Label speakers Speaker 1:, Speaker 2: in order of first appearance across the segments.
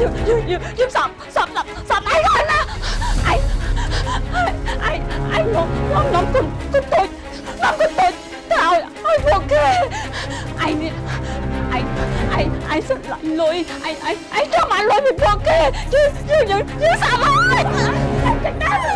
Speaker 1: Diêm, Diêm, Diêm sập, sập, sập, sập anh rồi mà Anh, anh, anh nó, nó, nó con, con tôi, nó con tôi Thảo, anh ok Anh, anh, anh, anh xin lỗi lỗi Anh, anh, anh cho
Speaker 2: mà
Speaker 1: lỗi mình ok Chứ, chứ, chứ, chứ sập ơi Anh, anh, anh, anh, anh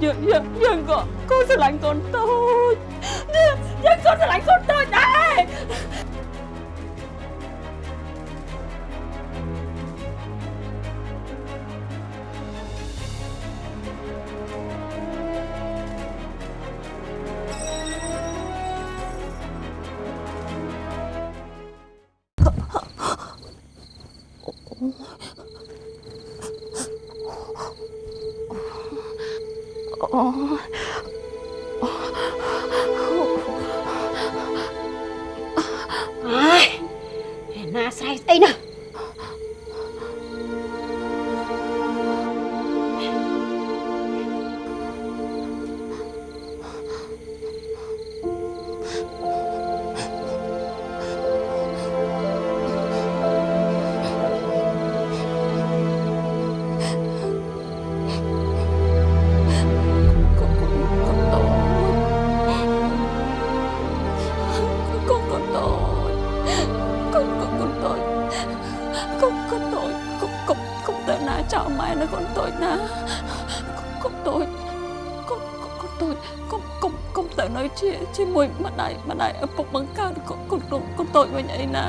Speaker 1: nhưng nhưng con sẽ lạnh con. Tôi nhưng con sẽ lạnh con. ចោលម៉ែនៅកូនតូចណាកុំតូចកុំកុំតូចកុំកុំកុំទៅនៅជាជាមួយម្ដាយម្ដាយឪពុកបង្កើតកូនកូនកូនតូចវិញអីណា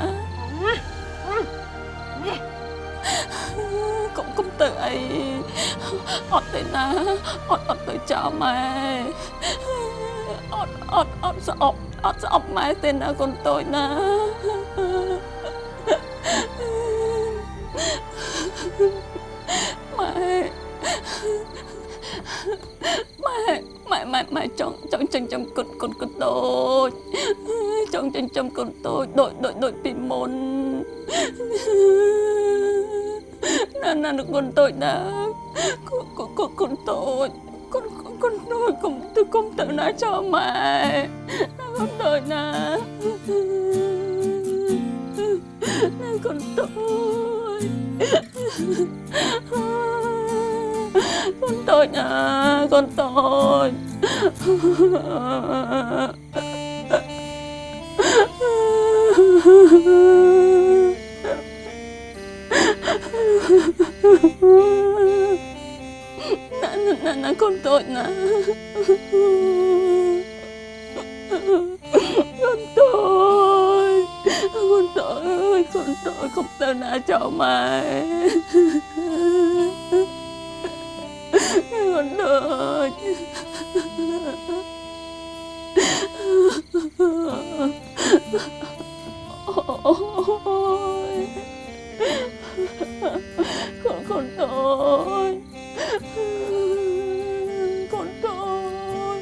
Speaker 1: កុំកុំទៅអីអត់ទេណាអត់អត់ទៅចោលម៉ែអត់អត់អត់ស្អប់អត់ស្អប់ម៉ែទេណាកូនតូចណា ម៉ែម៉ែម៉ែម៉ែម៉ែចង់ចង់ចិញ្ចឹមកូនកូនកូនតូចចង់ចិញ្ចឹមកូនតូចដូចដូចដូចពីមុនណាណាកូនតូចណាកូនកូនកូនកូនតូចកូនកូនតូចកុំទៅកុំទៅណាចោលម៉ែណាកូនតូចណាណាកូនតូច con tội à con tội. Nè nè nè con tội nè control không tao đã cho mày. Con ơi ôi con con ơi con ơi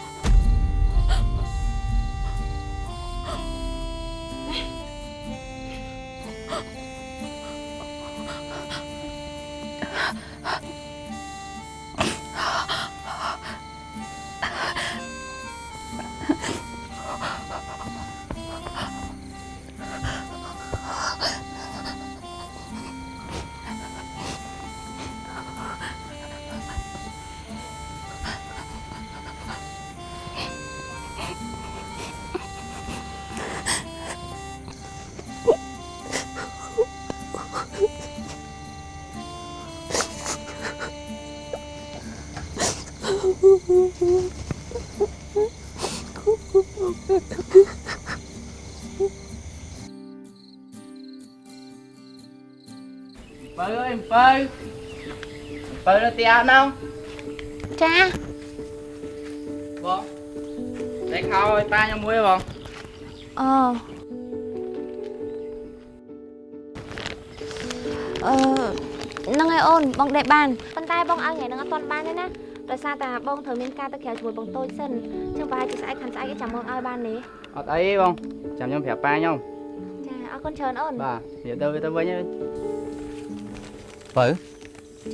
Speaker 3: បើនៅទីអត់ណង
Speaker 2: ចា
Speaker 3: បងតែខោឲ្យប៉ាខ្ញុំមួយបង
Speaker 2: អូអឺហ្នឹងហើយអូនបងដេកបានប៉ុន្តែបងឲ្យថ្ងៃហ្នឹងអត់ទាន់បានទេណាដោយសារតែបងត្រូវមានការទៅក្រៅជាមួយបងតូចសិនអញ្ចឹងប្រហែលជាស្អែកខាងស្អែកចាំមកឲ្យបានទេ
Speaker 3: អត់អីទេបងចាំខ្ញុំប្រាប់ប៉ាខ្ញុំ
Speaker 2: ចាអរគុណច្រើនអូន
Speaker 3: បាទនិយាយទៅទៅវិញហើយ
Speaker 4: បើ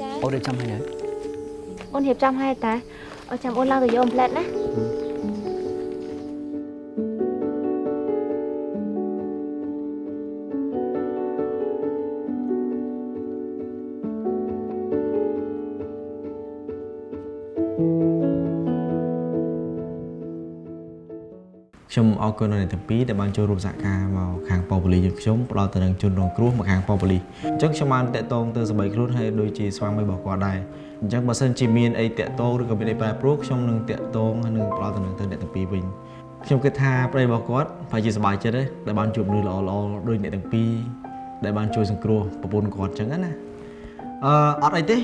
Speaker 2: ចា
Speaker 4: អូនរៀបចំហើយនៅ
Speaker 2: អូនរៀបចំឲ្យតាអត់ចាំ
Speaker 5: ខ្ញុំអរគុណដល់អ្នកទាំងពីរដែលបានចូលរួមសហការមកខាងប៉ូប៉ូលីសយើងខ្ញុំផ្ដល់ទៅនឹងជនរងគ្រោះមកខាងប៉ូប៉ូលីសអញ្ចឹងខ្ញុំបានតាក់ទងទៅសម្បីខ្លួនហើយដូចជាស្វាមីរបស់គាត់ដែរអញ្ចឹងបើសិនជាមានអីតាក់ទងឬក៏មានអីប្រែប្រួលខ្ញុំនឹងតាក់ទងហើយនឹងផ្ដល់ទៅនឹងទៅអ្នកទាំងពីរវិញខ្ញុំគិតថាប្តីរបស់គាត់ប្រហែលជាសប្បាយចិត្តទេដែលបានជួបមនុស្សល្អៗដូចអ្នកទាំងពីរដែលបានជួយសង្គ្រោះប្រពន្ធគាត់អញ្ចឹងណាអឺអត់អីទេឥ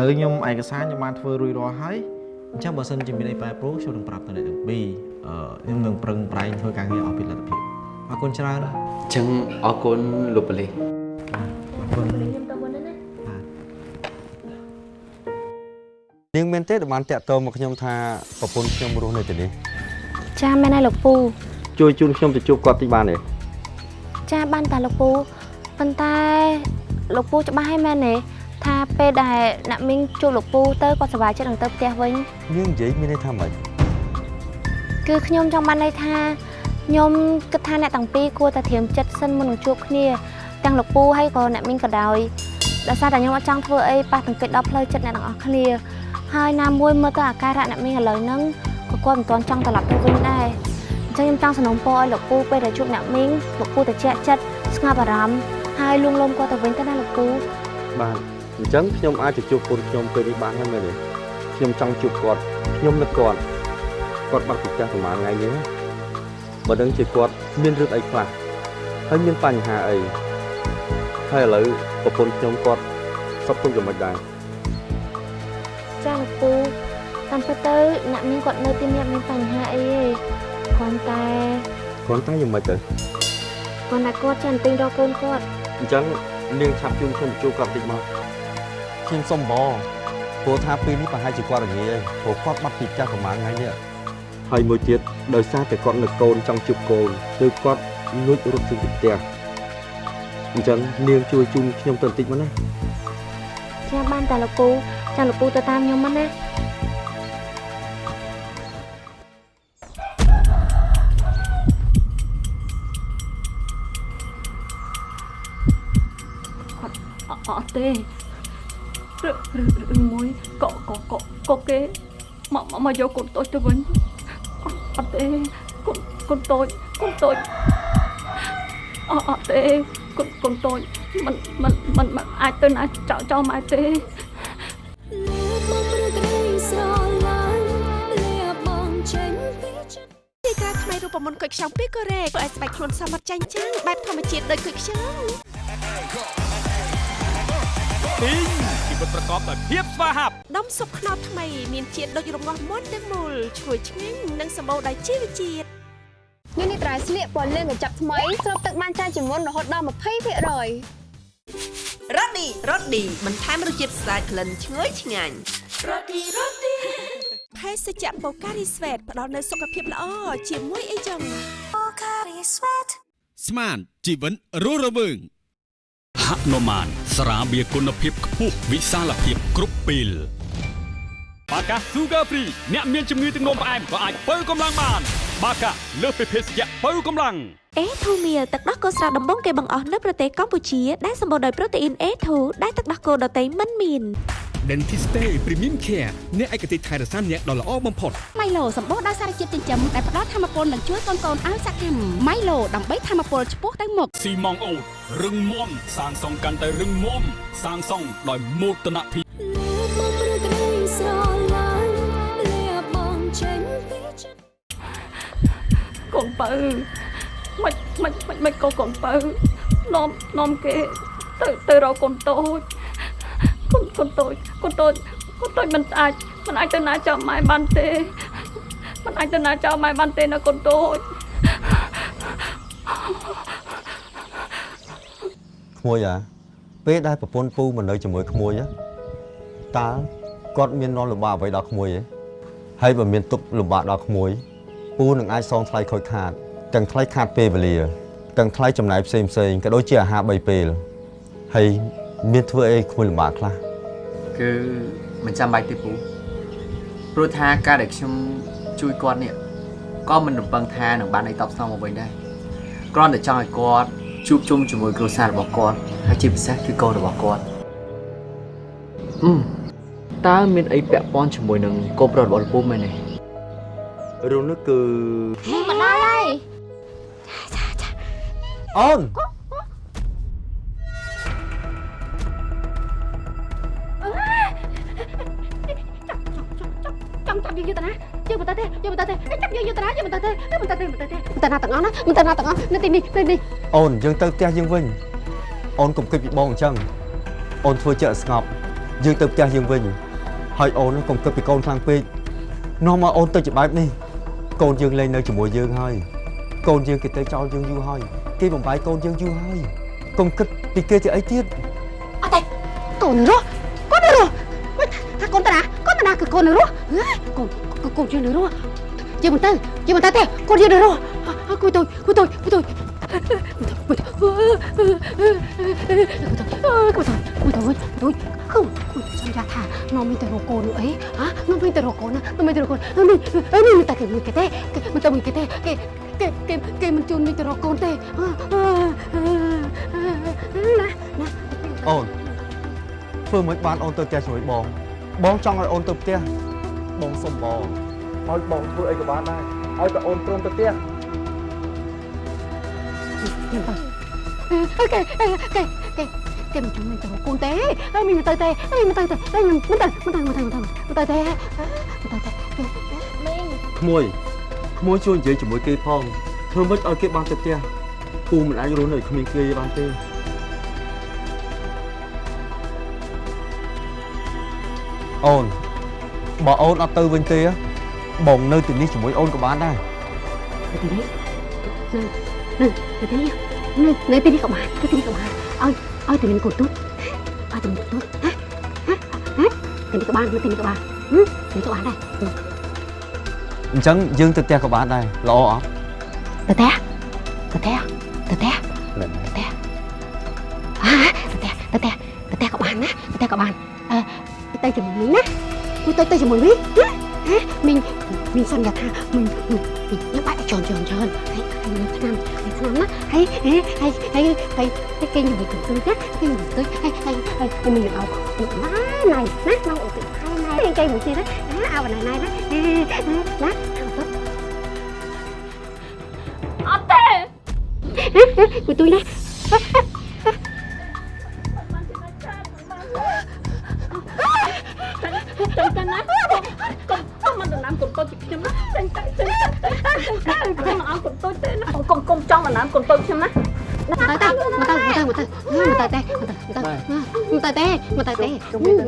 Speaker 5: ឡូវខ្ញុំឯកសារខ្ញុំបានធ្វើរួចរាល់ហើយអញ្ចឹងបើសិនជាមានអីប្រែប្រួលខ្ញុំនឹងប្រាប់ទៅអ្នកទាំងពីរអឺ ខ្ញុំនឹងប្រឹងប្រែងធ្វើការងារឲ្យពីលទ្ធភាពអរគុណច្រើន
Speaker 4: អញ្ចឹងអរគុណលោកប៉ូលីស
Speaker 5: អរគុណ
Speaker 2: ខ្ញុំទៅមុនណា
Speaker 6: នាងមែនទេដែលបានតាក់ទងមកខ្ញុំថាប្រពន្ធខ្ញុំរស់នៅទីនេះ
Speaker 2: ចាមែនហើយលោកពូ
Speaker 6: ជួយជូនខ្ញុំទៅជួបគាត់តិចបានទេ
Speaker 2: ចាបានតាលោកពូប៉ុន្តែលោកពូច្បាស់ហើយមែនទេថាពេលដែលអ្នកមីងជួបលោកពូទៅគាត់សប្បាយចិត្តនឹងទៅផ្ទះវិញ
Speaker 6: នាងនិយាយមានន័យថាម៉េច
Speaker 2: គឺខ្ញុំចង់បានន័យថាខ្ញុំគិតថាអ្នកទាំងពីរគួរតែត្រៀមចិត្តសិនមុននឹងជួបគ្នាទាំងលោកពូហើយក៏អ្នកមីងក៏ដោយដោយសារតែខ្ញុំអត់ចង់ធ្វើអីប៉ះទង្គិចដល់ផ្លូវចិត្តអ្នកទាំងអស់គ្នាហើយណាមួយមើលទៅអាការៈអ្នកមីងឥឡូវហ្នឹងក៏គាត់មិនទាន់ចង់ត្រឡប់ទៅវិញដែរអញ្ចឹងខ្ញុំចង់សំណូមពរឲ្យលោកពូពេលដែលជួបអ្នកមីងលោកពូត្រជាក់ចិត្តស្ងប់អារម្មណ៍ហើយលួងលោមគាត់ទៅវិញទៅណាលោកពូ
Speaker 6: បាទអញ្ចឹងខ្ញុំអាចទៅជួបកូនខ្ញុំពេលនេះបានហើយមែនទេខ្ញុំចង់ជួបគាត់ខ្ញុំនឹកគាត់ គាត់បាត់ពីផ្ទះប្រហែលថ្ងៃនេះណាបើដឹងជាគាត់មានរឿងអីខ្លះហើយមានបញ្ហាអីហើយឥឡូវប្រពន្ធខ្ញុំគាត់សុខទុក្ខយ៉ាងម៉េចដែរ
Speaker 2: ចាលោកពូតាមពិតទៅអ្នកមីងគាត់នៅទីនេះអត់មានបញ្ហាអីទេគ្រាន់តែ
Speaker 6: គ្រាន់តែយ៉ាងម៉េចទៅ
Speaker 2: គ្រាន់តែគាត់ចេះទិញរកកូនគាត់
Speaker 6: អញ្ចឹងនាងឆាប់ជូនខ្ញុំទៅជួបគាត់តិចមកខ្ញុំសុំបងព្រោះថាពេលនេះប្រហែលជាគាត់រងាហើយព្រោះគាត់បាត់ពីផ្ទះប្រហែលថ្ងៃនេះ ហើយមួយទៀតដោយសារតែគាត់នៅកូនចង់ជួបកូនគឺគាត់លួចរត់ចេញពីផ្ទះអញ្ចឹងនាងជួយជូនខ្ញុំទៅបន្តិចមកណា
Speaker 2: ចាបានតែលោកពូចាំលោកពូទៅតាមខ្ញុំមកណា
Speaker 1: អត់អត់ទេឬឬឬមួយក៏ក៏ក៏ក៏គេមកមកមកយកកូនតូចទៅវិញ អត់ទេគុណគុណតូចគុណតូចអត់អត់ទេគុណគុណតូចមិនមិនមិនអាចទៅណាចោចោលម៉ែទេ
Speaker 7: រូបមន្តគុយខ្ចង់ពីកូរ៉េធ្វើឲ្យស្បែកខ្លួនសមត្ថចាញ់ចាំងបែបធម្មជាតិដូចគុយខ្ចង់
Speaker 8: ពីងជីវិតប្រកបដោយភាព ស្វាហាប់
Speaker 7: ដុំស៊ុបខ្នុរថ្មីមានជាតិដូចរងាស់មុនទាំងមូលឈ្ងុយឆ្ងាញ់និងសម្បូរដោយជីវជាតិ
Speaker 9: នេះនេះត្រៃស្លៀកពណ៌លឿងកញ្ចប់ថ្មីស្រូបទឹកបានច្រើនជាងមុនរហូតដល់20%
Speaker 7: រ៉ូឌីរ៉ូឌីបន្ថែមរសជាតិស្អាតក្លិនឈ្ងុយឆ្ងាញ់រ៉ូឌីរ៉ូឌីភេសជ្ជៈបូការីស្វេតផ្ដល់នូវសុខភាពល្អជាមួយអីចឹង
Speaker 8: ស្មានជីវិតរស់រវើង ហនុមានស្រាបៀរគុណភាពខ្ពស់វិសាលភាពគ្រប់ពេលបាកា Sugar Free អ្នកមានជំងឺទឹកនោមផ្អែមក៏អាចបើកម្លាំងបាន បាកាលើសពីភេសជ្ជៈបើកម្លាំង
Speaker 2: អេធូមៀលទឹកដោះគោស្រស់ដំបងគេបង្អស់នៅប្រទេសកម្ពុជាដែលសម្បូរដោយប្រូតេអ៊ីន A2 ដែលទឹកដោះគោដតៃមិនមាន
Speaker 8: Dentiste Premium Care អ្នកឯកទេសថែរក្សាអ្នកដ៏ល្អបំផុត
Speaker 9: ម៉ៃឡូសម្បូរដោយសារជាតិចិញ្ចឹមដែលផ្ដល់ធម៌ពលនិងជួយកូនកូនឲ្យសកម្មម៉ៃឡូដើម្បីធម៌ពលឆ្ពោះទៅមុខ
Speaker 8: ស៊ីម៉ងអូតរឹងមាំសាងសង់កាន់តែរឹងមាំសាងសង់ដោយមោទនភាព
Speaker 1: កូនបើមិនមិនមិនមិនក៏កូនបើនាំនាំគេទៅទៅរកកូនតូច កូនតូចកូនតូចកូនតូចមិនអាចមិនអាចទៅណាចោលម៉ែបានទេមិនអាចទៅណាចោលម៉ែបានទេណាកូនតូច
Speaker 6: ក្មួយអាពេលដែលប្រពន្ធពូមកនៅជាមួយក្មួយ á តើគាត់មាននន់លំបាកអ្វីដល់ក្មួយទេហើយបើមានទុកលំបាកដល់ក្មួយពូនឹងអាចសងថ្លៃខូចខាតទាំងថ្លៃខាតពេលវេលាទាំងថ្លៃចំណាយផ្សេងផ្សេងក៏ដូចជាអាហារ3ពេលហើយមានធ្វើអីក្មួយលំបាកខ្លះ
Speaker 3: គឺមិនចាំបាច់ទេពូព្រោះថាការដែលខ្ញុំជួយគាត់នេះក៏មិនរំពឹងថានឹងបានអីតបស្នងមកវិញដែរគ្រាន់តែចង់ឲ្យគាត់ជួបជុំជាមួយគ្រួសាររបស់គាត់ហើយជាពិសេសគឺកូនរបស់គាត់អឺតើមានអីពាក់ព័ន្ធជាមួយនឹងកូនប្រុសរបស់លោកពូមែនទេ
Speaker 6: រឿងនេះគឺ
Speaker 2: មកដល់ហើយ
Speaker 6: អូន
Speaker 9: យើងយកទៅណាយើងមិនទៅទេយើងមិនទៅទេចាប់យើងយកទៅណាយើងមិនទៅទេមិនទៅទេមិនទៅទេមិនទៅណាទាំងអស់ណាមិនទៅណាទាំងអស់នៅទីនេះនៅនេះ
Speaker 6: អូនយើងទៅផ្ទះយើងវិញអូនកុំគិតពីបងអញ្ចឹងអូនធ្វើចិត្តឲ្យស្ងប់យើងទៅផ្ទះយើងវិញហើយអូនកុំគិតពីកូនខ្លាំងពេកនាំមកអូនទៅជាបែបនេះកូនយើងលែងនៅជាមួយយើងហើយកូនយើងគេទៅចោលយើងយូរហើយគេបំបាយកូនយើងយូរហើយកុំគិតពីគេជាអីទៀត
Speaker 9: អត់ទេកូនរស់ ណាកូនតាណាគឺកូនរស់កូនកូនយើងរស់យើងមិនទៅយើងមិនទៅទេកូនយើងរស់គួយទុយគួយទុយគួយទុយគួយទុយគួយទុយគួយទុយគឺសន្យាថានំមានតែរកកូនអីហ៎នំមានតែរកកូនណានំមានតែរកកូននេះនេះមិនតែគេមួយគេទេមិនតែមួយគេទេគេគេគេគេមិនជូនមានតែរកកូនទេណាណា
Speaker 6: អូនធ្វើមិនបានអូនទៅផ្ទះជាមួយបង បងចង់ឲ្យអូនទៅផ្ទះបងសុំបងឲ្យបងធ្វើអីក៏បានដែរឲ្យតែអូនព្រមទៅផ្ទះ
Speaker 9: OK OK គេគេមិនជួយទៅកូនទេអើមិនទៅទេអើមិនទៅទេអើមិនទៅមិនទៅមិនទៅមិនទៅមិនទៅទេមិនទៅទេ
Speaker 6: ក្មួយក្មួយជួយនិយាយជាមួយគេផងធ្វើមិនឲ្យគេបានទៅផ្ទះពូមិនអាចរស់នៅគ្មានគេបានទេ អូនបើអូនអត់ទៅវិញទេបងនៅទីនេះជាមួយអូនក៏បានដែរ
Speaker 9: ទៅទីនេះនៅទៅទីនេះនៅនៅទីនេះក៏បានទៅទីនេះក៏បានឲ្យឲ្យទៅមានកូនទូចឲ្យទៅមានកូនទូចហ៎ហ៎ទីនេះក៏បាននៅទីនេះក៏បានទីនេះក៏បានដែរ
Speaker 6: អញ្ចឹងយើងទៅផ្ទះក៏បានដែរល្អអត់
Speaker 9: ទៅផ្ទះទៅផ្ទះទៅផ្ទះទៅផ្ទះអាទៅផ្ទះទៅផ្ទះទៅផ្ទះក៏បានណាទៅផ្ទះក៏បាន អឺទៅជាមួយមីងណាទៅទៅទៅជាមួយមីងហ៎មីងមីងសន្យាថាមីងមីងញ៉ាំបាយច្រើនច្រើនច្រើនហើយហើយមានឆ្នាំហើយឆ្នាំណាហើយហើយហើយហើយហើយគេញ៉ាំទៅទៅណាគេញ៉ាំទៅហើយហើយហើយមីងអោណាណៃណាណៅអូទៅហើយណៃគេមួយទៀតណាអោណៃណៃណាណា
Speaker 1: អត់ទេ
Speaker 9: Của tôi nè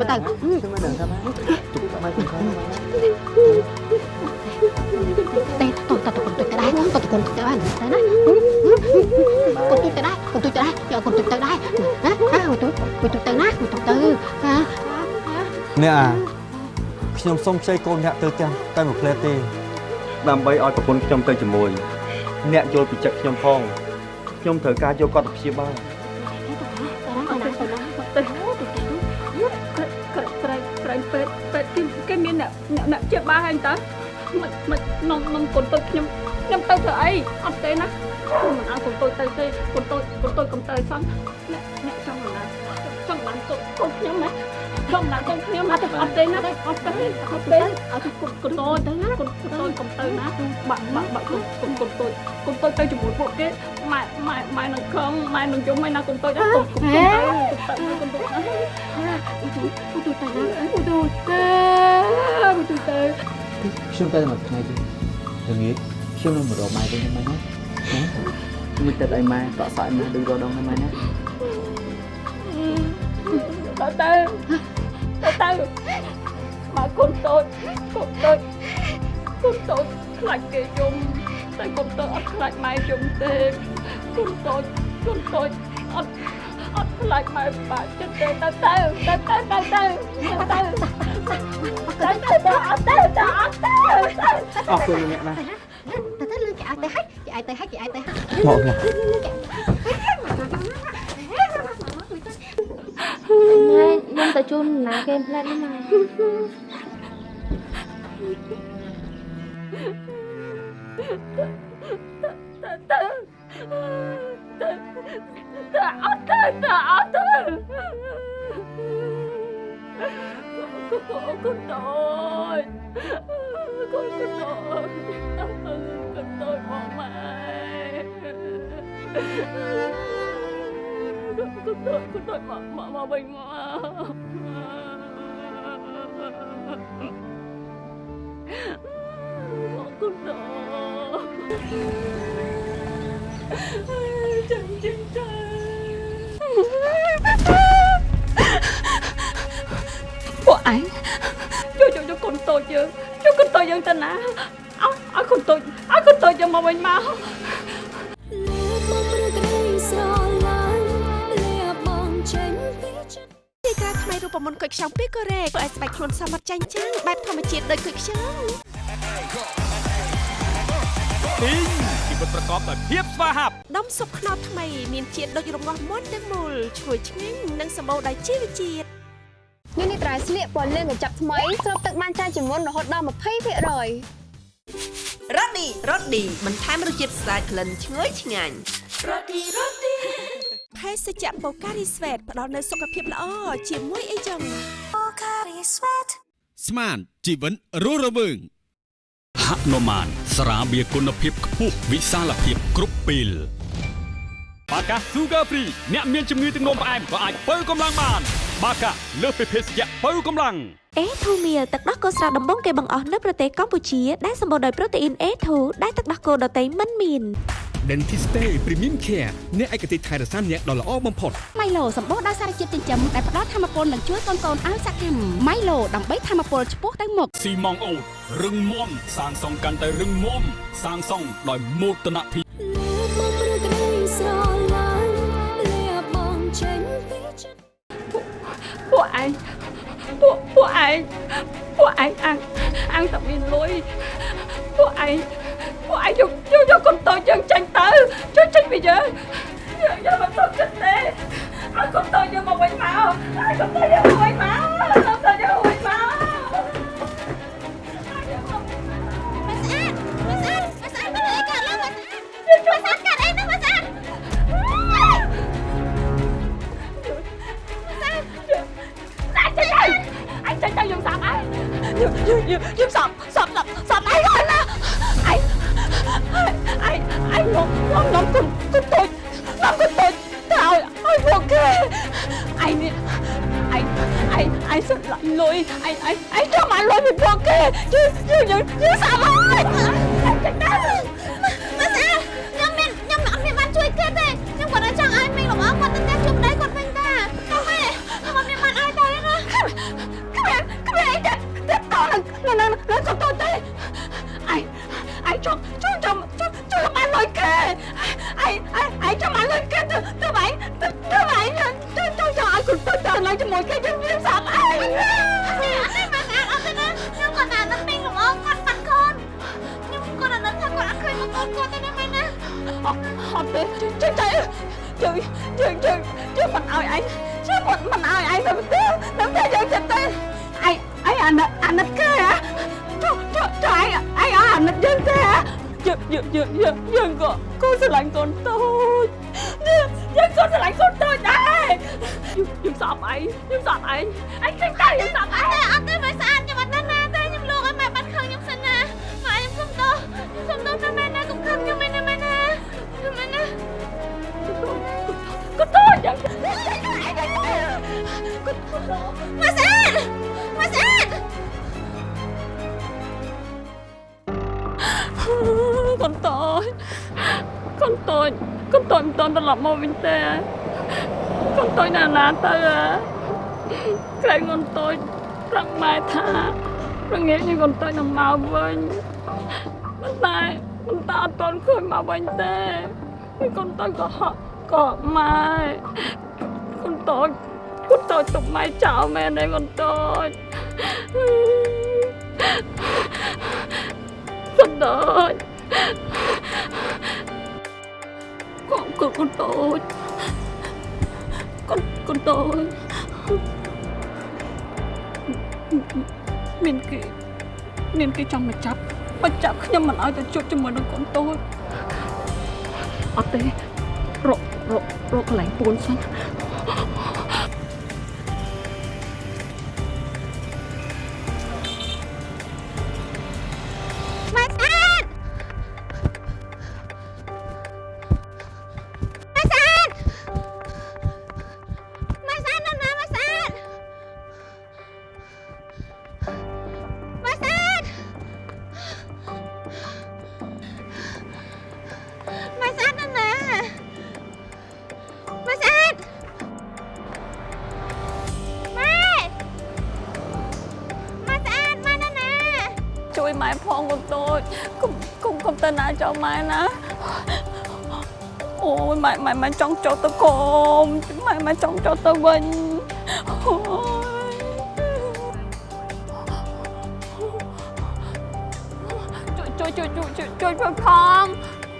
Speaker 9: tay, mà tay tay, tôi tôi còn tôi tới đây, tôi còn tôi tới đây, tới đây, còn tôi tới đây, còn tôi tới đây, giờ còn tôi tới đây, hả, hả, mà tôi, mà tôi tới nát, mà tôi tới, hả,
Speaker 6: អ្នកអាខ្ញុំសុំខ្ចីកូនអ្នកទៅផ្ទះតែមួយផ្លែទេដើម្បីឲ្យប្រពន្ធខ្ញុំទៅជាមួយ អ្នកយល់ពីចិត្តខ្ញុំផងខ្ញុំត្រូវការយកគាត់ទៅព្យាបាល
Speaker 1: មិនឲ្យកូនតូចទៅទេកូនតូចកូនតូចកុំទៅសោះអ្នកអ្នកចង់ណាចង់បានកូនកូនខ្ញុំណាចង់ណាកូនខ្ញុំអត់អត់ទេណាអត់ទេអត់ទេអត់កូនកូនតូចទៅណាកូនកូនតូចកុំទៅណាបាក់បាក់បាក់កូនកូនកូនតូចកូនតូចទៅជាមួយពួកគេម៉ែម៉ែម៉ែនឹងខំម៉ែនឹងយំម៉ែណាកូនតូចណាកូនកូនទៅកូនតូចណា
Speaker 9: tôi tôi tới đây, tôi tôi, tôi tới.
Speaker 3: ខ្ញុំទៅមួយថ្ងៃទៀតល្ងាចខ្ញុំនឹងមករកម៉ែវិញម៉ែណាណា មួយទឹកឲ្យម៉ែតក់សក់ឲ្យម៉ែដូចរដងឲ្យម៉ែណា
Speaker 1: ដល់ទៅទៅទៅមកកូនតូចកូនតូចកូនតូចខ្លាចគេយំតែកូនតូចអត់ខ្លាចម៉ែយំទេកូនតូចកូនតូចអត់អត់ខ្លាចម៉ែបាក់ចិត្តទេទៅទៅទៅទៅទៅទៅទៅទៅទៅទៅអត់ទៅទៅអត់ទៅ
Speaker 3: អរគុណអ្នកណា
Speaker 9: ngọt ngọt nhưng ta chun là game plan thế này Cô cô cô nội con có tội. Con
Speaker 3: tội bỏ mẹ. Con,
Speaker 2: con tội, con tội bỏ, bỏ, bỏ mình mà. Con tội. Chân chân,
Speaker 1: trời Bỏ anh Cho cho cho con tội chứ. ត់ទៅកូនកូនតូចកូនកូនតូចកូនតូចមកម៉ែកូនកូនតូចកូនតូចមកមកមកវិញមកកូនតូចចឹងចឹងចាពួកឯងយកយកយកកូនតូចយើងយកកូនតូចយើងទៅណាឲ្យឲ្យកូនតូចឲ្យកូនតូចយើងមកវិញមក
Speaker 7: ទីការថ្មីរូបមន្តគុយខ្ចង់ពីកូរ៉េធ្វើឲ្យស្បែកខ្លួនសមត្ថចាញ់ចាំងបែបធម្មជាតិដូចគុយខ្ចង់
Speaker 8: ពីងជីវិតប្រកបដោយភាពស្វាហាប់
Speaker 7: ដុំស៊ុបខ្នុរថ្មីមានជាតិដូចរងាស់មាន់ទាំងមូលឈ្ងុយឆ្ងាញ់និងសម្បូរដោយជីវជាតិ
Speaker 10: នេះនេះត្រៃស្លៀកពណ៌លឿងកញ្ចប់ថ្មីស្រូបទឹកបានច្រើនជាងមុនរហូតដល់20%រ៉ូឌី
Speaker 7: រ៉ូឌីបន្ថែមរសជាតិស្អាតក្លិនឈ្ងុយឆ្ងាញ់រ៉ូឌីរ៉ូឌីភេសជ្ជៈបូការីស្វេតផ្ដល់នូវសុខភាពល្អជាមួយអីចឹង
Speaker 8: ស្មានជីវិនរស់រវើងហនុមានស្រាបៀរគុណភាពខ្ពស់វិសាលភាពគ្រប់ពេលបាកា Sugar Free អ្នកមានជំងឺទឹកនោមផ្អែមក៏អាចបើកម្លាំងបាន បាកាលើសពីភេសជ្ជៈបើកម្លាំង
Speaker 7: អេធូមៀលទឹកដោះគោស្រស់ដំបងគេបង្អស់នៅប្រទេសកម្ពុជាដែលសម្បូរដោយប្រូតេអ៊ីន A2 ដែលទឹកដោះគោដតៃមិនមាន
Speaker 8: Dentiste Premium Care អ្នកឯកទេសថែរក្សាអ្នកដ៏ល្អបំផុត
Speaker 9: ម៉ៃឡូសម្បូរដោយសារជាតិចិញ្ចឹមដែលផ្ដល់ធម៌ពលនិងជួយកូនកូនឲ្យសកម្មម៉ៃឡូដើម្បីធម៌ពលឆ្ពោះទៅមុខ
Speaker 8: ស៊ីម៉ងអូតរឹងមាំសាងសង់កាន់តែរឹងមាំសាងសង់ដោយមោទនភាព
Speaker 1: ពួកឯងពួកពួកឯងពួកឯងអាំងអាំងតែមានលុយពួកឯងពួកឯងយកយកយកកូនតូចយើងចាញ់ទៅជួយចេញពីយើងយើងយើងមិនទុកចិត្តទេឲ្យកូនតូចយើងមកវិញមកឲ្យកូនតូចយើងមកវិញមកកូនតូចយើង យើងយើងយើ
Speaker 9: ងយើងក៏កូនស្រឡាញ់កូនតូចយើងយើងក៏ស្រឡាញ់កូនតូចដែរយើងយើងសក់ឯងយើងសក់ឯងឯងឃើញតើ
Speaker 1: យើងសក់ឯង
Speaker 9: អត់ទេមិនស្អាតខ្ញុំអត់ដឹងណាទេខ្ញុំលូកឲ្យម៉ែបាត់ខឹងខ្ញុំសិនណាម៉ែខ្ញុំសុំទោសខ្ញុំសុំទោសទៅម៉ែណាកុំខឹងខ្ញុំម៉ែណាម៉ែណាម៉ែណាកូន
Speaker 1: តូចយ៉ា
Speaker 9: ងកូនតូចម៉ែ
Speaker 1: con tôi con tôi con tôi mình tôi lập một mình tè con tôi là là tơ à cái con tôi ប្រាប់ម៉ែថារងាញកូនតូចនឹងមកវិញប៉ុន្តែប៉ុន្តែអត់ទាន់ឃើញមកវិញទេកូនតូចក៏ហក់ក៏ម៉ែកូនតូចកូនតូចទុកម៉ែចោលមែនទេកូនតូចកូនតូច កូនកូនកូនតូចកូនកូនតូចមានគេមានគេចង់មកចាប់មកចាប់ខ្ញុំមិនឲ្យទៅជួបជាមួយនឹងកូនតូចអត់ទេរករករកកន្លែងពួនសិន
Speaker 2: ម៉ែណាអូ
Speaker 1: យម៉ែម៉ែម៉ែចង់ចូលទៅកុំម៉ែម៉ែចង់ចូលទៅវិញអូយជួយជួយជួយជួយជួយជួយផង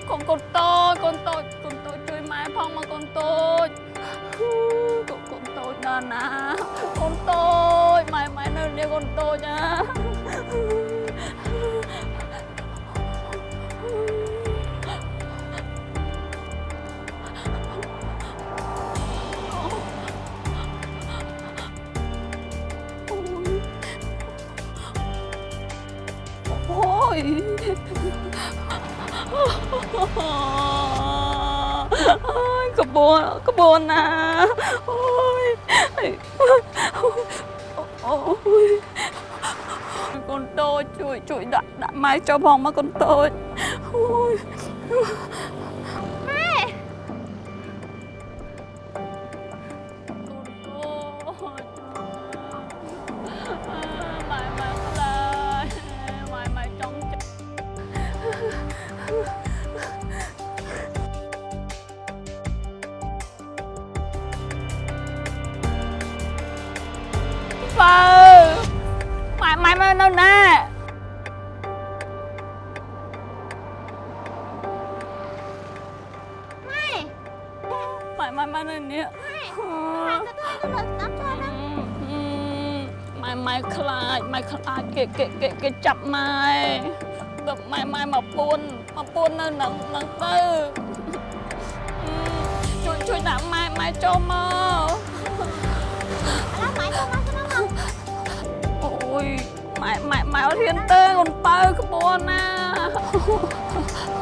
Speaker 1: កូនកូនតូចកូនតូចកូនតូចជួយម៉ែផងមកកូនតូចកូនកូនតូចដល់ណាកូនតូចម៉ែម៉ែនៅនេះកូនតូចណា បួនណាអូយអូយកូនតូចជួយជួយដាក់ដាក់ម៉ែចូលផងមកកូនតូចអូយ
Speaker 2: ម៉ែ
Speaker 1: ម៉ែខ្លាចម៉ែខ្លាចគេគេគេគេចាប់ម៉ែទៅម៉ែម៉ែមកពួនមកពួននៅនឹងនឹងទៅជួយជួយដាក់ម៉ែម៉ែចូលមក
Speaker 2: ឥឡូវម៉ែចូលមកទៅមក
Speaker 1: អូយម៉ែម៉ែម៉ែអត់ហ៊ានទេកូនបើក្បួនណា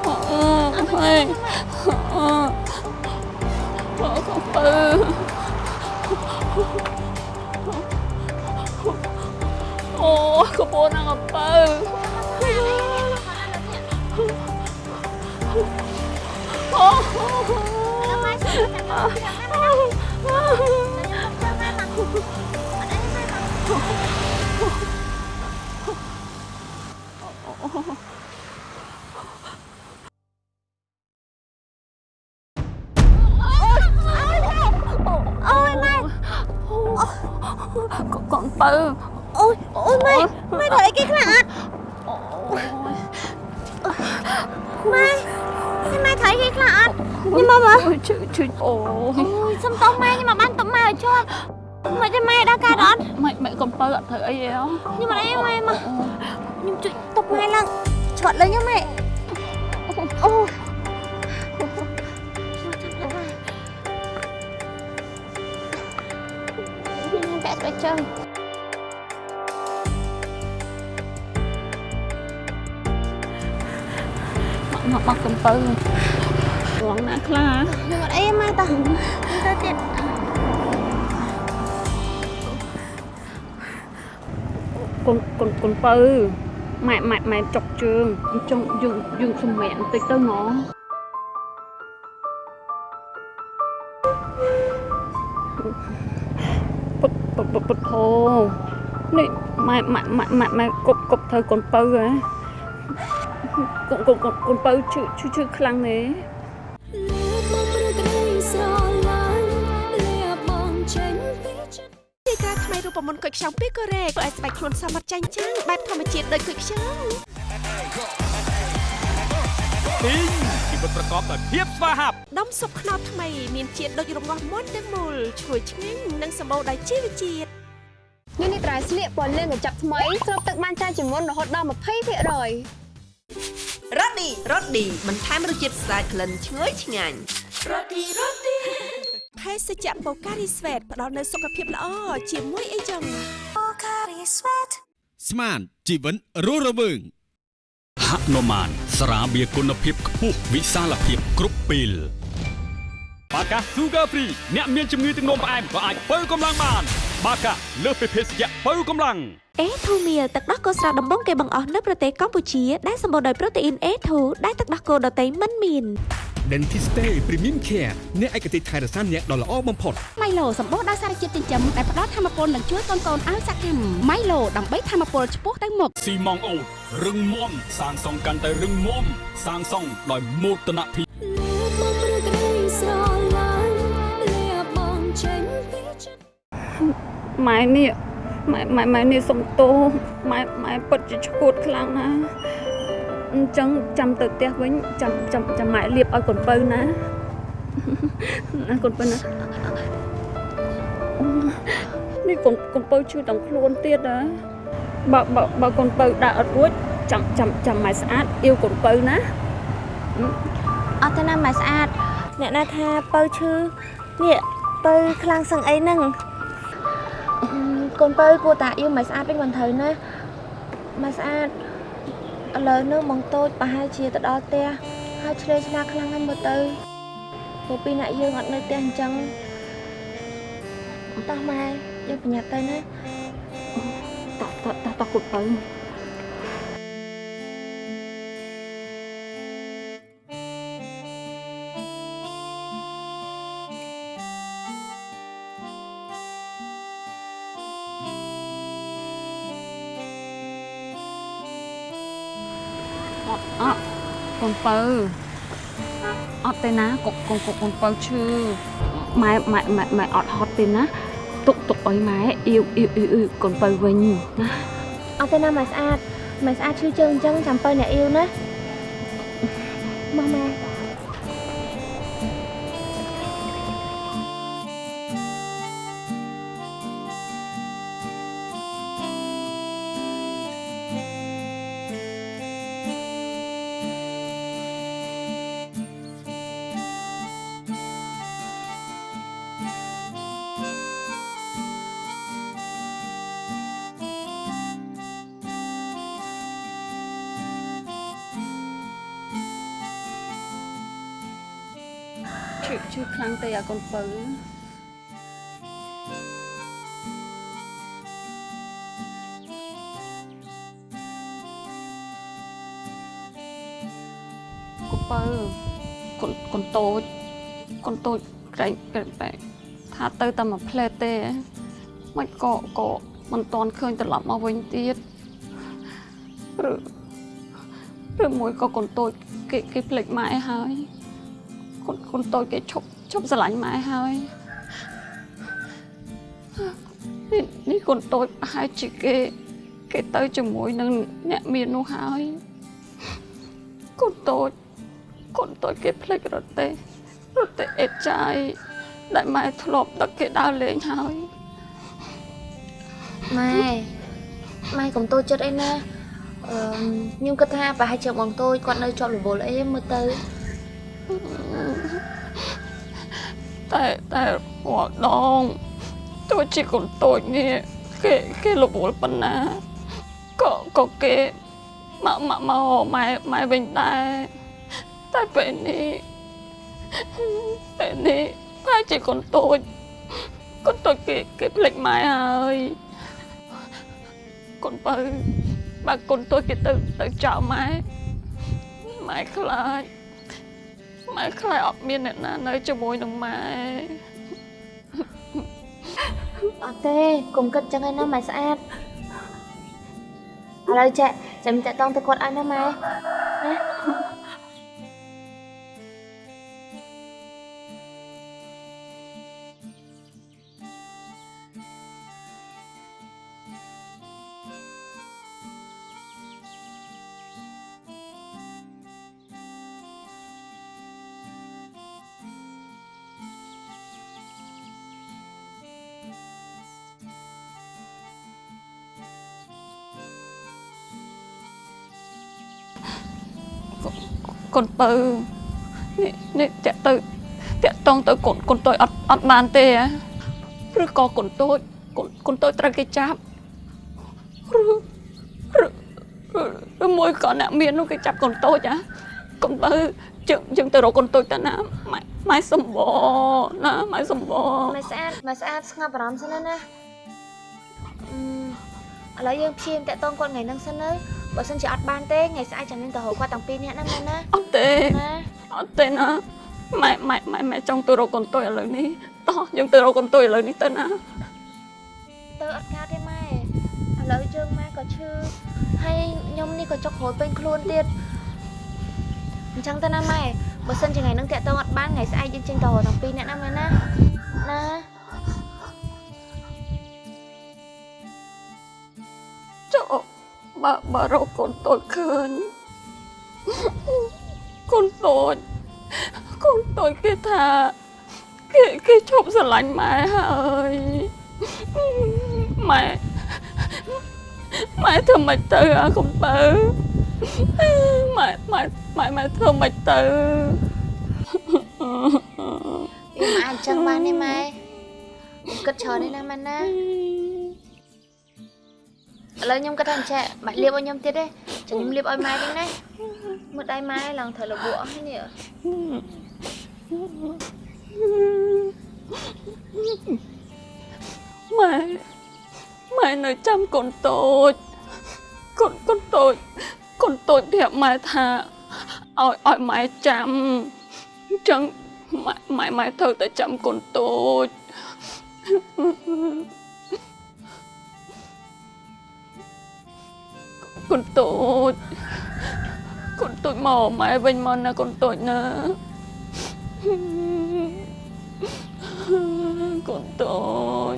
Speaker 1: អឺហេអឺកូនបើអូក្បួនណាកូនបើអូ
Speaker 2: ម៉ែជួយចាំម៉ែ
Speaker 1: អូយម៉ែកូនបើ
Speaker 2: អូយអូយម៉ែម៉ែធ្វើអី គេខ្លះអត់ម៉ែម៉ែធ្វើអីគេខ្លះអត់ញ៉ាំមកមើល
Speaker 1: អូយឈឺឈឺអូយ
Speaker 2: អូយសុំតោះម៉ែញ៉ាំមកបានតុបម៉ែឲ្យជាប់មិនទេម៉ែដល់កើតអត់
Speaker 1: ម៉ែម៉ែកូនបើអត់ធ្វើអីទេហ៎
Speaker 2: ញ៉ាំអីម៉ែមកញ៉ាំជួយតុបម៉ែឡើងឆាត់លើញ៉ាំម៉ែអូញ៉ាំតែស្បែកជើង
Speaker 1: មកមកកំពៅរងណាខ្លា
Speaker 2: ញ៉ាំអីម៉ែតោះទៅទៀត
Speaker 1: កូនកូនកូនពៅម៉ែម៉ែម៉ែចុកជើងចង់យើងយើងសម្រាកបន្តិចទៅហ្មងពុតពុតពុតពុតធោនេះម៉ែម៉ែម៉ែម៉ែម៉ែគប់គប់ធ្វើកូនពៅហ៎ កូនកូនកូនកូនពៅឈឺឈឺឈឺខ្លាំងទេ
Speaker 7: ទីការថ្មីរូបមន្តគុយខ្ចង់ពីកូរ៉េធ្វើឲ្យស្បែកខ្លួនសមត្ថចាញ់ចាំងបែបធម្មជាតិដូចគុយខ្ចង់
Speaker 8: ពីងជីវិតប្រកបដោយភាពស្វាហាប់
Speaker 7: ដុំស៊ុបខ្នុរថ្មីមានជាតិដូចរងាស់មុនទាំងមូលឈ្ងុយឆ្ងាញ់និងសម្បូរដោយជីវជាតិ
Speaker 10: នេះនេះត្រៃស្លៀកពណ៌លឿងកញ្ចប់ថ្មីស្រូបទឹកបានច្រើនជាងមុនរហូតដល់20%
Speaker 7: រ៉ូឌីរ៉ូឌីបន្ថែមរសជាតិស្អាតក្លិនឈ្ងុយឆ្ងាញ់រ៉ូឌីរ៉ូឌីភេសជ្ជៈបូការីស្វេតផ្ដល់នូវសុខភាពល្អជាមួយអីចឹង
Speaker 8: ស្មានជីវិតរស់រវើងហនុមានស្រាបៀរគុណភាពខ្ពស់វិសាលភាពគ្រប់ពេលបាកា Sugar Free អ្នកមានជំងឺទឹកនោមផ្អែមក៏អាចបើកម្លាំងបាន បាកាលើសពីភេសជ្ជៈបើកម្លាំង
Speaker 7: អេធូមៀទឹកដោះគោស្រស់ដំបងគេបង្អស់នៅប្រទេសកម្ពុជាដែលសម្បូរដោយប្រូតេអ៊ីន A2 ដែលទឹកដោះគោដតៃមិនមាន
Speaker 8: Dentiste Premium Care អ្នកឯកទេសថែរក្សាអ្នកដ៏ល្អបំផុត
Speaker 9: ម៉ៃឡូសម្បូរដោយសារជាតិចិញ្ចឹមដែលផ្ដល់ធម៌ពលនិងជួយកូនកូនឲ្យសកម្មម៉ៃឡូដើម្បីធម៌ពលឆ្ពោះទៅមុខ
Speaker 8: ស៊ីម៉ងអូតរឹងមាំសាងសង់កាន់តែរឹងមាំសាងសង់ដោយមោទនភាព
Speaker 1: ម៉ែនេះ ម៉ែម៉ែម៉ែនេះសុំទោសម៉ែម៉ែពិតជាឈួតខ្លាំងណាស់អញ្ចឹងចាំទៅផ្ទះវិញចាំចាំចាំម៉ែលាបឲ្យកូនពៅណាណាកូនពៅណានេះកូនកូនពៅឈឺដល់ខ្លួនទៀតហ៎បើបើបើកូនពៅដាក់អត់រួចចាំចាំចាំម៉ែស្អាតអ៊ីវកូនពៅណា
Speaker 2: អត់ទេណាម៉ែស្អាតអ្នកណាថាពៅឈឺនេះពៅខ្លាំងសឹងអីហ្នឹងអឺ កូនពៅគួរតាអ៊ីវម៉ែស្អាតវិញមិនត្រូវណាម៉ែស្អាតឥឡូវនេះបងតូចប្រហែលជាទៅដល់ផ្ទះហើយឆ្លេឆ្លាខ្លាំងហើយមើលទៅព្រោះពីអ្នកយើងអត់នៅផ្ទះអញ្ចឹងតោះម៉ែយើងប្រញាប់ទៅណា
Speaker 1: តោះតោះតោះតោះកូន ពៅអត់ទេណាកូនកូនកូនកូនពៅឈឺម៉ែម៉ែម៉ែម៉ែអត់ហត់ទេណាទុកទុកអុយម៉ែអ៊ីវអ៊ីវអ៊ីវអ៊ីវកូនពៅវិញណា
Speaker 2: អត់ទេណាម៉ែស្អាតម៉ែស្អាតឈឺជើងអញ្ចឹងចាំពៅអ្នកអ៊ីវណាមកម៉ែ
Speaker 1: ឈឺឈឺខ្លាំងទេអាកូនពៅកូនពៅកូនកូនតូចកូនតូចក្រែងក្រែងបែកថាទៅតែមួយផ្លែតទេមិនក៏ក៏មិនតន់ឃើញត្រឡប់មកវិញទៀតឬឬមួយក៏កូនតូចគេគេភ្លេចម៉ែហើយ កូនកូនតូចគេឈប់ឈប់ស្រឡាញ់ម៉ែហើយនេះនេះកូនតូចប្រហែលជាគេ គេទៅជាមួយនឹងអ្នកមាននោះហើយកូនតូចកូនតូចគេភ្លេចរត់ទេរត់ទេអេតចាយដែលម៉ែធ្លាប់ដឹកគេដើរលេងហើយ
Speaker 2: ម៉ែម៉ែកុំតូចចិត្តអីណាអឺខ្ញុំគិតថាប្រហែលជាបងតូចគាត់នៅជាប់រវល់អីមើលទៅ
Speaker 1: តែតែរាល់ដងទោះជាកូនតូចនេះគេគេលវល់ប៉ុណ្ណាក៏ក៏គេមកមកមកម៉ែម៉ែវិញដែរតែពេលនេះពេលនេះប្រហែលជាកូនតូចកូនតូចគេគេភ្លេចម៉ែហើយកូនបើបើកូនតូចគេទៅទៅចោលម៉ែម៉ែខ្លាច ម៉ែខ្លាចអត់មានអ្នកណានៅជាមួយនឹងម៉ែ
Speaker 2: អត់ទេកុំគិតចឹងឯណាម៉ែស្អាតឥឡូវចាចាំតាក់តងទៅគាត់ឲ្យណាម៉ែណា
Speaker 1: កូនបើនេះនេះតាក់ទៅតាក់តងទៅកូនកូនតូចអត់អត់បានទេហ៎ឬក៏កូនតូចកូនកូនតូចត្រូវគេចាប់ឬឬឬមួយក៏អ្នកមាននោះគេចាប់កូនតូចហ៎កូនបើយើងយើងទៅរកកូនតូចទៅណាម៉ែម៉ែសំបណាម៉ែសំប
Speaker 2: ម៉ែស្អាតម៉ែស្អាតស្ងប់អារម្មណ៍សិនណាណាអឺឥឡូវយើងព្យាយាមតាក់តងគាត់ថ្ងៃហ្នឹងសិនទៅ បើសិនជាអត់បានទេថ្ងៃស្អែកចាំយើងទៅរកគាត់ទាំងពីរនាក់ណាម៉ែណា
Speaker 1: អត់ទេ
Speaker 2: ណា
Speaker 1: អត់ទេណាម៉ែម៉ែម៉ែម៉ែចង់ទៅរកកូនតូចឥឡូវនេះតោះយើងទៅរកកូនតូចឥឡូវនេះទៅណា
Speaker 2: ទៅអត់កើតទេម៉ែឥឡូវយើងម៉ែក៏ឈឺហើយខ្ញុំនេះក៏ចុកក្រួយពេញខ្លួនទៀតអញ្ចឹងទៅណាម៉ែបើសិនជាថ្ងៃហ្នឹងតាក់តងអត់បានថ្ងៃស្អែកយើងចេញទៅរកទាំងពីរនាក់ណាម៉ែណាណា
Speaker 1: បើបើរកកូនតូចឃើញកូនតូចកូនតូចគេថាគេគេឈប់ស្រឡាញ់ម៉ែហើយម៉ែម៉ែធ្វើមិនទៅអាកុំបើម៉ែម៉ែម៉ែម៉ែធ្វើមិនទៅ
Speaker 2: វាមិនអាចអញ្ចឹងបានទេម៉ែគិតច្រើនទេណាម៉ែណា ឥឡូវខ្ញុំគិតថាអញ្ចឹងបាច់លាបឲ្យខ្ញុំទៀតទេចាំខ្ញុំលាបឲ្យម៉ែវិញណាមើលដៃម៉ែឡើងត្រូវលបអស់ហើយនេះ
Speaker 1: ម៉ែម៉ែនៅចាំកូនតូចកូនកូនតូចកូនតូចប្រាប់ម៉ែថាឲ្យឲ្យម៉ែចាំអញ្ចឹងម៉ែម៉ែម៉ែត្រូវតែចាំកូនតូច កូនតូចកូនតូចមកម៉ែវិញមកណាកូនតូចណាកូនតូច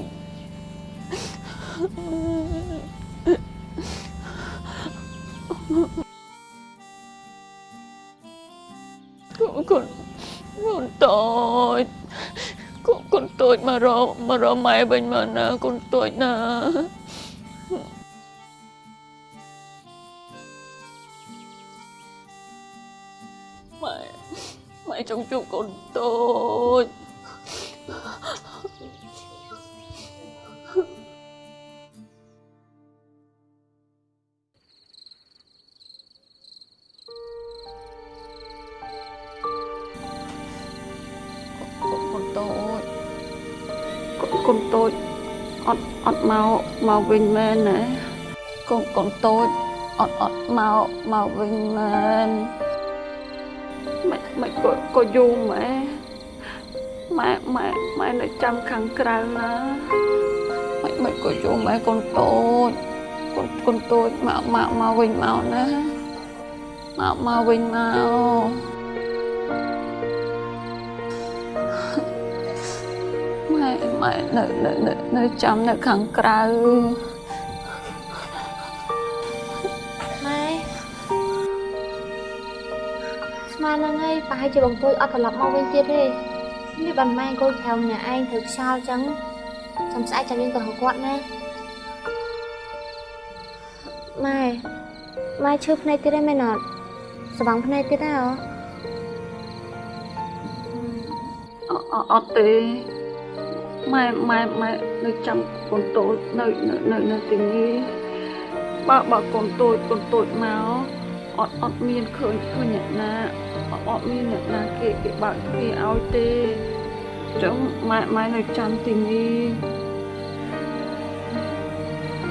Speaker 1: con con con tội con con tội mà rồi mà rồi mẹ bên mà nè con tội nè mẹ trong chút con tội កូនតូចកូនកូនតូចអត់អត់មកមកវិញ មែនណាកូនកូនតូចអត់អត់មកមកវិញមែនមិនមិនក៏ក៏យូរម៉ែម៉ែម៉ែម៉ែនៅចាំខាងក្រៅណាមិនមិនក៏យូរម៉ែកូនតូចកូនកូនតូចមកមកមកវិញមកណាមកមកវិញមកម៉ែម៉ែនៅនៅនៅនៅចាំនៅខាងក្រៅ
Speaker 2: ស្មានហ្នឹងហើយប្រហែលជាបងទួយអត់ត្រឡប់មកវិញទៀតទេនេះបានម៉ែអង្គុយក្រៅម្នាក់ឯងត្រូវខ្យល់ចឹងចាំស្អែកចាំយើងទៅរកគាត់ណាម៉ែម៉ែឈឺភ្នែកទៀតទេមែនអត់ស្វាងភ្នែកទៀតហ៎
Speaker 1: អអអត់ទេម៉ែម៉ែម៉ែនៅចាំកូនតូចនៅនៅនៅនៅទីនេះបើបើកូនតូចកូនតូចមកអត់អត់មានឃើញឃើញអ្នកណា អត់អត់មានអ្នកណាគេគេបើកទ្វារឲ្យទេអញ្ចឹងម៉ែម៉ែនៅចាំទីនេះ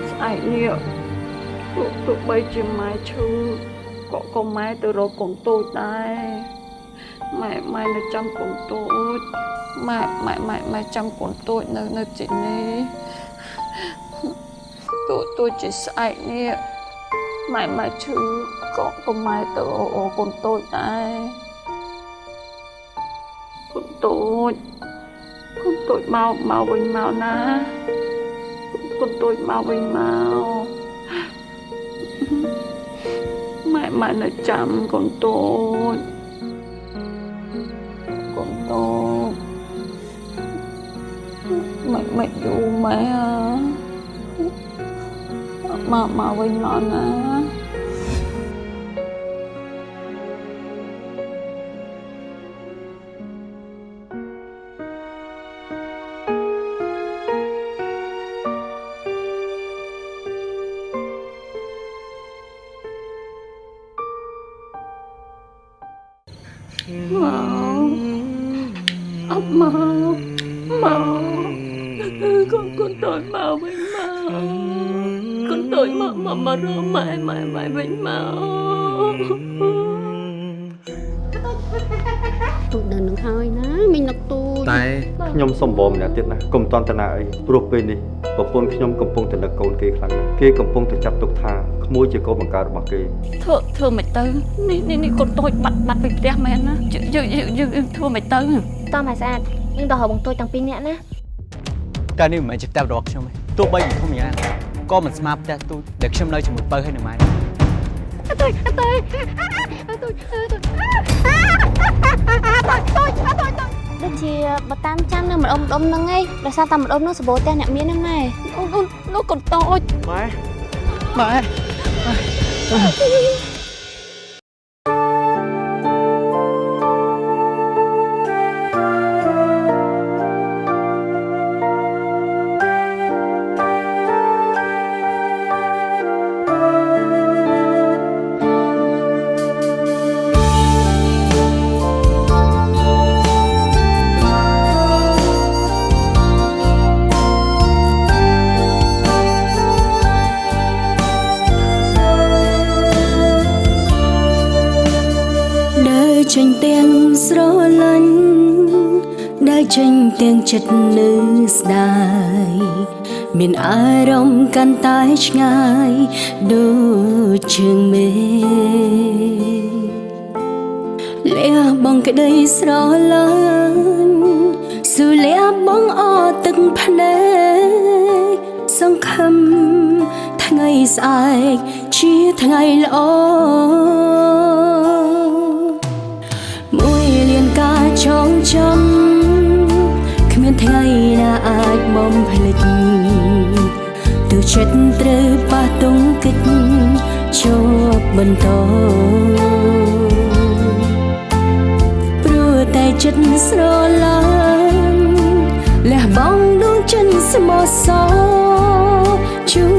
Speaker 1: ស្អែកនេះទោះទោះបីជាម៉ែឈឺក៏ក៏ម៉ែទៅរកកូនតូចដែរម៉ែម៉ែនៅចាំកូនតូចម៉ែម៉ែម៉ែម៉ែចាំកូនតូចនៅនៅទីនេះតូចតូចជាស្អែកនេះ ម៉ែម៉ែឈឺក៏ពុំម៉ែទៅអូអូកូនតូចដែរកូនតូចកូនតូចមកមកវិញមកណាកូនតូចមកវិញមកម៉ែម៉ែនៅចាំកូនតូចកូនតូចម៉ែម៉ែយូរម៉ែអើមកមកវិញមកណា
Speaker 6: សុំបងម្នាក់ទៀតណាកុំតន់តនាអីព្រោះពេលនេះប្រពន្ធខ្ញុំកំពុងតែនឹកកូនគេខ្លាំងណាស់គេកំពុងតែចាត់ទុកថាក្មួយជាកូនបង្កើតរបស់គេ
Speaker 1: ធ្វើធ្វើមិនទៅនេះនេះនេះកូនតូចបាត់បាត់ពីផ្ទះមែនណាយើងយើងយើងយើងធ្វើមិនទៅ
Speaker 2: តោះមកស្អាតយើងដល់រកបងតូចទាំងពីរនាក់ណា
Speaker 3: តែនេះមិនមែនជាផ្ទះរបស់ខ្ញុំទេទោះបីជាធំយ៉ាងណាក៏មិនស្មើផ្ទះទូចដែលខ្ញុំនៅជាមួយបើហើយនៅម៉ែនេះ
Speaker 9: អត់ទៅអត់ទៅអត់ទៅអត់ទៅអត់ទៅអត់ទៅអត់ទៅ
Speaker 2: ដូចជាបើតាមចាំនៅម្ដុំម្ដុំហ្នឹងឯងដោយសារតែម្ដុំនោះសបោផ្ទះអ្នកមានហ្នឹងម៉ែ
Speaker 1: អូនអូននោះកូនតូច
Speaker 3: ម៉ែម៉ែ
Speaker 11: ចិត្តនៅស្ដាយមានអារម្មណ៍កាន់តែឆ្ងាយដូចជើងមេលះបងក្តីស្រឡាញ់ស៊ូលះបងអត់ទឹកភ្នែកសង្ឃឹមថ្ងៃស្អែកជាថ្ងៃល្អ អាចបំភ្លេចទៅចិត្តត្រូវប៉ះទង្គិចជាប់បន្តព្រោះតែចិត្តស្រឡាញ់លះបង់ដួងចិត្តស្មោះសរជូ